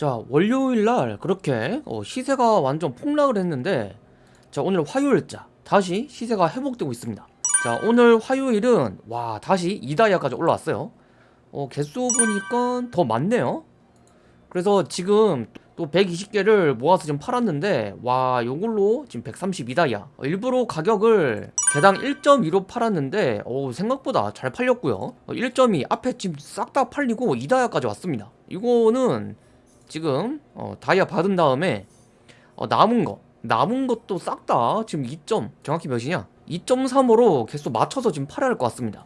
자 월요일날 그렇게 어, 시세가 완전 폭락을 했는데 자 오늘 화요일자 다시 시세가 회복되고 있습니다. 자 오늘 화요일은 와 다시 이다이아까지 올라왔어요. 어 개수 보니까 더 많네요. 그래서 지금 또 120개를 모아서 지금 팔았는데 와 요걸로 지금 132다이아. 어, 일부러 가격을 개당 1.2로 팔았는데 오 생각보다 잘 팔렸고요. 어, 1.2 앞에 지금 싹 다 팔리고 2다이아까지 왔습니다. 이거는 지금 어, 다이아 받은 다음에 어, 남은 거. 남은 것도 싹 다 지금 2점 정확히 몇이냐? 2.3으로 개수 맞춰서 지금 팔아야 할 것 같습니다.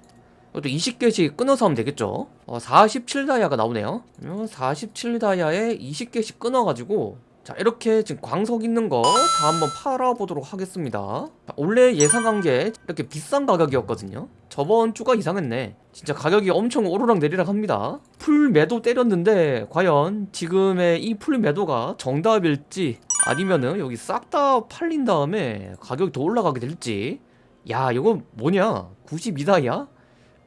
이것도 20개씩 끊어서 하면 되겠죠? 어, 47다이아가 나오네요. 47다이아에 20개씩 끊어가지고 자 이렇게 지금 광석 있는 거 다 한번 팔아보도록 하겠습니다. 자, 원래 예상한 게 이렇게 비싼 가격이었거든요. 저번 주가 이상했네. 진짜 가격이 엄청 오르락 내리락 합니다 full 매도 때렸는데 과연 지금의 이 full 매도가 정답일지 아니면은 여기 싹 다 팔린 다음에 가격이 더 올라가게 될지. 야 이거 뭐냐? 92다이아?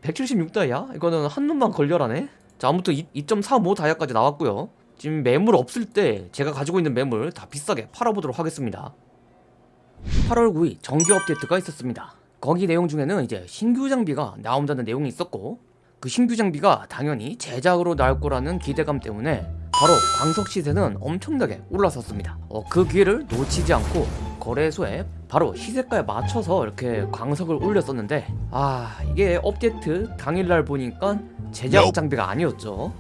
176다이아? 이거는 한 놈만 걸려라네? 자 아무튼 2.35 다이아까지 나왔고요. 지금 매물 없을 때 제가 가지고 있는 매물 다 비싸게 팔아보도록 하겠습니다. 8월 9일 정기 업데이트가 있었습니다. 거기 내용 중에는 이제 신규 장비가 나온다는 내용이 있었고 그 신규 장비가 당연히 제작으로 나올 거라는 기대감 때문에 바로 광석 시세는 엄청나게 올라섰습니다. 어, 그 기회를 놓치지 않고 거래소에 바로 시세가에 맞춰서 이렇게 광석을 올렸었는데 아 이게 업데이트 당일날 보니까 제작 장비가 아니었죠.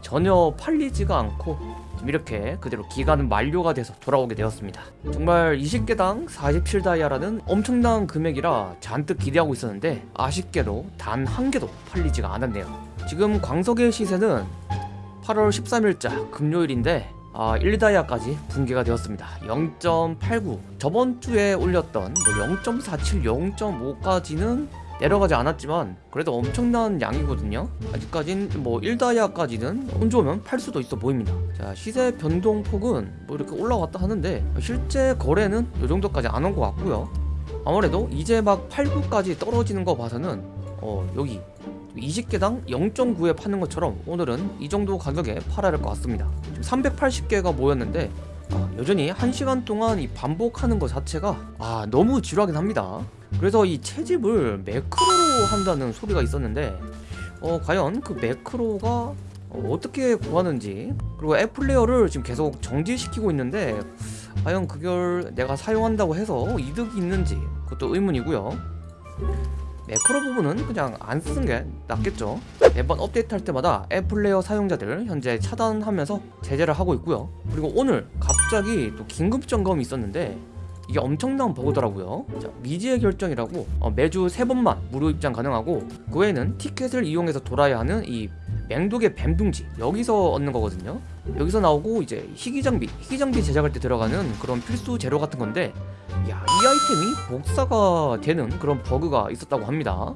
전혀 팔리지가 않고 이렇게 그대로 기간은 만료가 돼서 돌아오게 되었습니다. 정말 20개당 47다이아라는 엄청난 금액이라 잔뜩 기대하고 있었는데 아쉽게도 단 한 개도 팔리지가 않았네요. 지금 광석의 시세는 8월 13일자 금요일인데 아, 1다이아까지 붕괴가 되었습니다. 0.89 저번 주에 올렸던 뭐 0.47, 0.5까지는 내려가지 않았지만 그래도 엄청난 양이거든요. 아직까진 뭐 1다이아까지는 운 좋으면 팔 수도 있어 보입니다. 자 시세 변동폭은 뭐 이렇게 올라왔다 하는데 실제 거래는 이 정도까지 안 온 것 같고요. 아무래도 이제 막 8, 9까지 떨어지는 거 봐서는 어 여기 20개당 0.9에 파는 것처럼 오늘은 이 정도 가격에 팔아야 할 것 같습니다. 지금 380개가 모였는데 아, 여전히 1시간 동안 이 반복하는 것 자체가 아 너무 지루하긴 합니다. 그래서 이 채집을 매크로로 한다는 소리가 있었는데 어 과연 그 매크로가 어, 떻게 구하는지 그리고 앱플레이어를 지금 계속 정지시키고 있는데 과연 그걸 내가 사용한다고 해서 이득이 있는지 그것도 의문이고요 매크로 부분은 그냥 안 쓰는 게 낫겠죠. 매번 업데이트 할 때마다 앱 플레이어 사용자들 현재 차단하면서 제재를 하고 있고요. 그리고 오늘 갑자기 또 긴급 점검이 있었는데 이게 엄청난 버그더라고요. 자, 미지의 결정이라고 어, 매주 3번만 무료 입장 가능하고 그 외에는 티켓을 이용해서 돌아야 하는 이 맹독의 뱀둥지 여기서 얻는 거거든요. 여기서 나오고 이제 희귀장비 희귀장비 제작할 때 들어가는 그런 필수 재료 같은 건데 야, 이 아이템이 복사가 되는 그런 버그가 있었다고 합니다.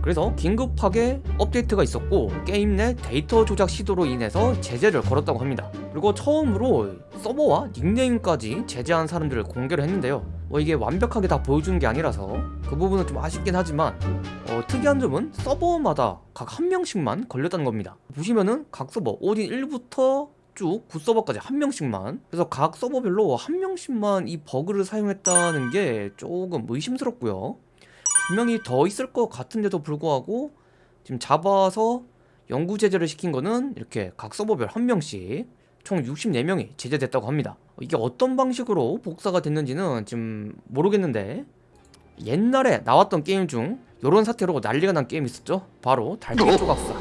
그래서 긴급하게 업데이트가 있었고 게임 내 데이터 조작 시도로 인해서 제재를 걸었다고 합니다. 그리고 처음으로 서버와 닉네임까지 제재한 사람들을 공개를 했는데요 뭐 이게 완벽하게 다 보여주는 게 아니라서 그 부분은 좀 아쉽긴 하지만 어, 특이한 점은 서버마다 각 한 명씩만 걸렸다는 겁니다. 보시면은 각 서버 오딘 1부터 쭉 9서버까지 한 명씩만. 그래서 각 서버별로 한 명씩만 이 버그를 사용했다는 게 조금 의심스럽고요. 분명히 더 있을 것 같은데도 불구하고 지금 잡아서 연구 제재를 시킨 거는 이렇게 각 서버별 한 명씩 총 64명이 제재됐다고 합니다. 이게 어떤 방식으로 복사가 됐는지는 지금 모르겠는데 옛날에 나왔던 게임 중 이런 사태로 난리가 난 게임이 있었죠? 바로 달빛 조각사.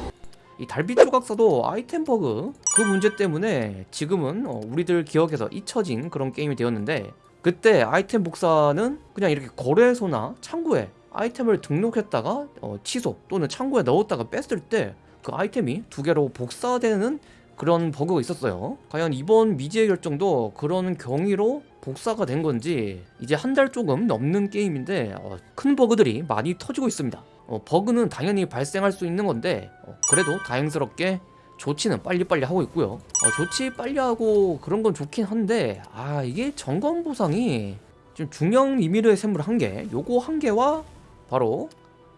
이 달빛 조각사도 아이템 버그 그 문제 때문에 지금은 어, 우리들 기억에서 잊혀진 그런 게임이 되었는데 그때 아이템 복사는 그냥 이렇게 거래소나 창구에 아이템을 등록했다가 어, 취소 또는 창구에 넣었다가 뺐을 때 그 아이템이 두 개로 복사되는 그런 버그가 있었어요. 과연 이번 미지의 결정도 그런 경위로 복사가 된 건지 이제 한 달 조금 넘는 게임인데 어, 큰 버그들이 많이 터지고 있습니다. 어, 버그는 당연히 발생할 수 있는 건데 어, 그래도 다행스럽게 조치는 빨리빨리 하고 있고요. 어, 조치 빨리 하고 그런 건 좋긴 한데 아 이게 점검 보상이 좀 중형 이미르의 샘물 한개 요거 한 개와 바로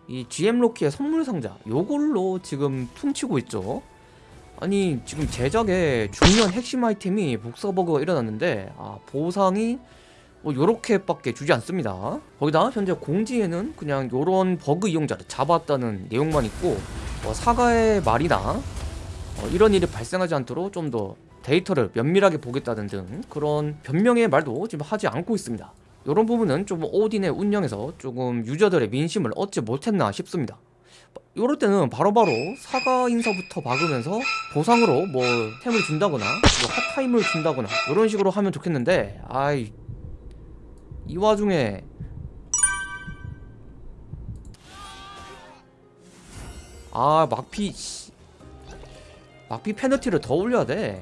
이 GM 로키의 선물 상자 요걸로 지금 퉁치고 있죠 아니 지금 제작에 중요한 핵심 아이템이 복사버그가 일어났는데 아 보상이 뭐 요렇게밖에 주지 않습니다. 거기다 현재 공지에는 그냥 요런 버그 이용자를 잡았다는 내용만 있고 뭐 사과의 말이나 어, 이런 일이 발생하지 않도록 좀 더 데이터를 면밀하게 보겠다는 등 그런 변명의 말도 지금 하지 않고 있습니다. 이런 부분은 좀 오딘의 운영에서 조금 유저들의 민심을 얻지 못했나 싶습니다 이럴 때는 바로바로 사과 인사부터 박으면서 보상으로 뭐 템을 준다거나 뭐 핫타임을 준다거나 이런 식으로 하면 좋겠는데 아이 이 와중에 아 막피 씨. 막피 페널티를 더 올려야 돼.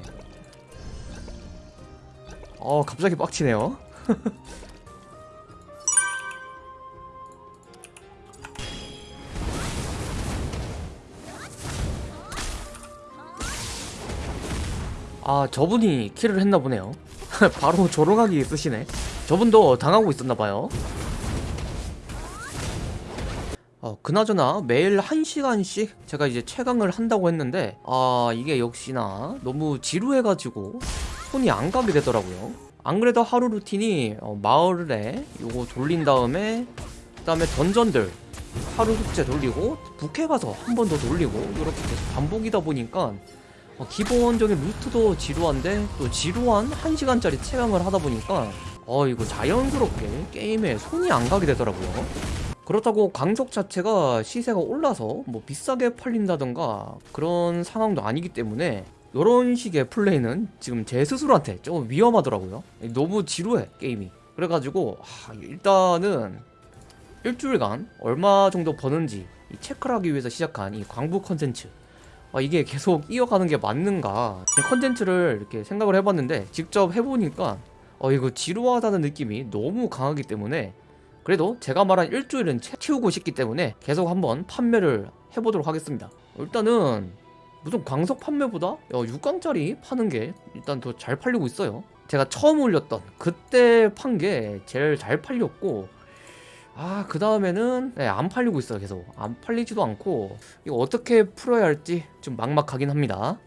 어 갑자기 빡치네요. 아 저분이 킬을 했나 보네요. 바로 조롱하기 쓰시네. 저분도 당하고 있었나 봐요. 어, 그나저나 매일 1시간씩 제가 이제 최강을 한다고 했는데 아 이게 역시나 너무 지루해가지고 손이 안 가게 되더라고요 안 그래도 하루 루틴이 어, 마을에 요거 돌린 다음에 그 다음에 던전들 하루 숙제 돌리고 북해 가서 한 번 더 돌리고 이렇게 계속 반복이다 보니까 어, 기본적인 루트도 지루한데 또 지루한 1시간짜리 체감을 하다 보니까 어 이거 자연스럽게 게임에 손이 안 가게 되더라고요. 그렇다고 강석 자체가 시세가 올라서 뭐 비싸게 팔린다던가 그런 상황도 아니기 때문에 이런 식의 플레이는 지금 제 스스로한테 좀 위험하더라고요. 너무 지루해 게임이. 그래가지고 하, 일단은 일주일간 얼마 정도 버는지 이 체크를 하기 위해서 시작한 이 광부 컨텐츠 아, 이게 계속 이어가는 게 맞는가? 이 컨텐츠를 이렇게 생각을 해봤는데 직접 해보니까 어 이거 지루하다는 느낌이 너무 강하기 때문에 그래도 제가 말한 일주일은 채- 채우고 싶기 때문에 계속 한번 판매를 해보도록 하겠습니다. 일단은 무슨 광석 판매보다 6강짜리 파는 게 일단 더 잘 팔리고 있어요. 제가 처음 올렸던 그때 판 게 제일 잘 팔렸고 아 그 다음에는 네, 안 팔리고 있어요 계속. 안 팔리지도 않고. 이거 어떻게 풀어야 할지 좀 막막하긴 합니다